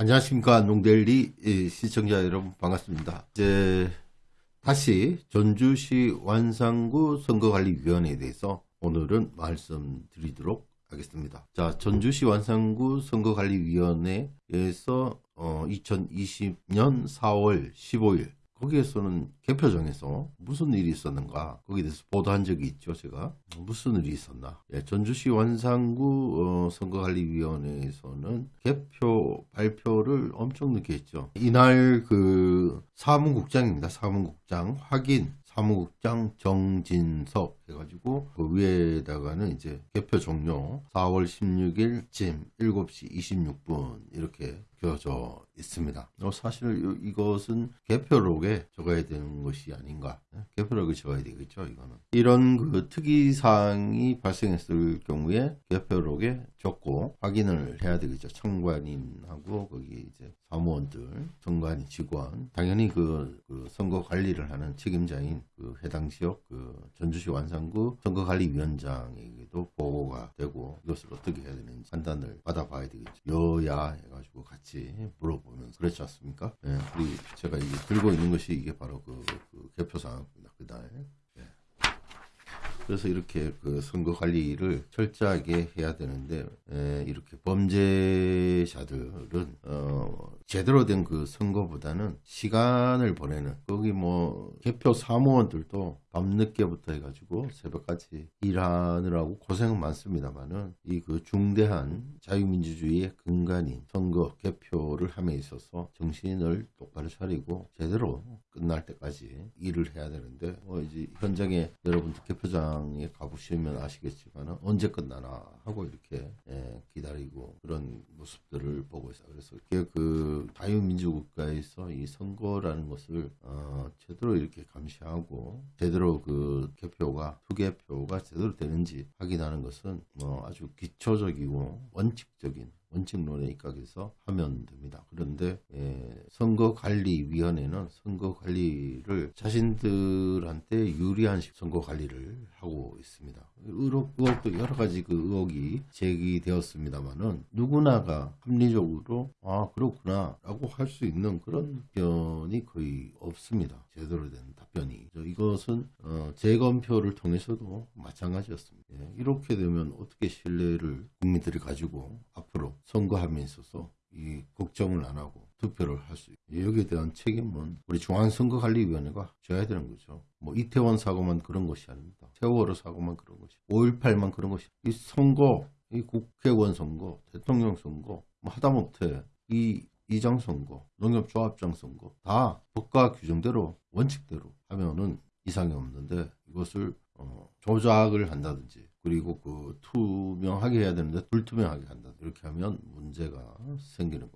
안녕하십니까 농델리 예, 시청자 여러분 반갑습니다. 이제 다시 전주시 완산구 선거관리위원회에 대해서 오늘은 말씀드리도록 하겠습니다. 자, 전주시 완산구 선거관리위원회에서 어, 2020년 4월 15일 거기에서는 개표정에서 무슨 일이 있었는가 거기에 대해서 보도한 적이 있죠 제가. 무슨 일이 있었나. 예, 전주시 완산구 어, 선거관리위원회에서는 개표 발표를 엄청 늦게 했죠. 이날 그 사무국장입니다. 사무국장 확인 사무국장 정진석 해가지고 그 위에다가는 이제 개표 종료 4월 16일쯤 7시 26분 이렇게 껴져 있습니다. 어, 사실 이- 이것은 개표록에 적어야 되는 것이 아닌가. 네? 개표록에 적어야 되겠죠, 이거는. 이런 그 특이사항이 발생했을 경우에 개표록에 적고 확인을 해야 되겠죠. 청관인하고 거기 이제 사무원들, 정관인 직원, 당연히 그, 그 선거 관리를 하는 책임자인 그 해당 지역 그 전주시 완산구 선거관리위원장에게도 보고가 되고 이것을 어떻게 해야 되는지 판단을 받아봐야 되겠죠. 여야 해가지고 같이 물어보면서 그렇지 않습니까? 예, 우리 제가 이게 들고 있는 것이 이게 바로 그, 그 개표사항 그날. 예. 그래서 이렇게 그 선거 관리를 철저하게 해야 되는데 에, 이렇게 범죄자들은 어, 제대로 된 그 선거보다는 시간을 보내는 거기 뭐 개표 사무원들도 밤늦게부터 해가지고 새벽까지 일하느라고 고생은 많습니다만은 이 그 중대한 자유민주주의의 근간인 선거 개표를 함에 있어서 정신을 똑바로 차리고 제대로 끝날 때까지 일을 해야 되는데 뭐 이제 현장에 여러분들 개표장에 가보시면 아시겠지만 언제 끝나나 하고 이렇게 예, 기다리고 그런 모습들을 보고 있어요. 그래서 그 자유민주국가에서 이 선거라는 것을 어, 제대로 이렇게 감시하고 제대로 그 개표가 투개표가 제대로 되는지 확인하는 것은 뭐 아주 기초적이고 원칙적인 원칙론에 입각해서 하면 됩니다. 그런데 예, 선거관리위원회는 선거관리를 자신들한테 유리한 식 선거관리를 하고 있습니다. 의혹, 의혹 도 여러 가지 그 의혹이 제기되었습니다만은 누구나가 합리적으로 아 그렇구나 라고 할 수 있는 그런 답변이 거의 없습니다. 제대로 된 답변이. 이것은 어, 재검표를 통해서도 마찬가지였습니다. 예, 이렇게 되면 어떻게 신뢰를 국민들이 가지고 앞 으로 선거함에 있어서 이 걱정을 안 하고 투표를 할 수 있고 여기에 대한 책임은 우리 중앙선거관리위원회가 져야 되는 거죠. 뭐 이태원 사고만 그런 것이 아닙니다. 세월호 사고만 그런 것이 5.18만 그런 것이 이 선거 이 국회의원 선거 대통령 선거 뭐 하다못해 이 이장 선거 농협조합장 선거 다 법과 규정대로 원칙대로 하면은 이상이 없는데 이것을 어, 조작을 한다든지 그리고 그 투명하게 해야 되는데 불투명하게 한다. 이렇게 하면 문제가 생기는 거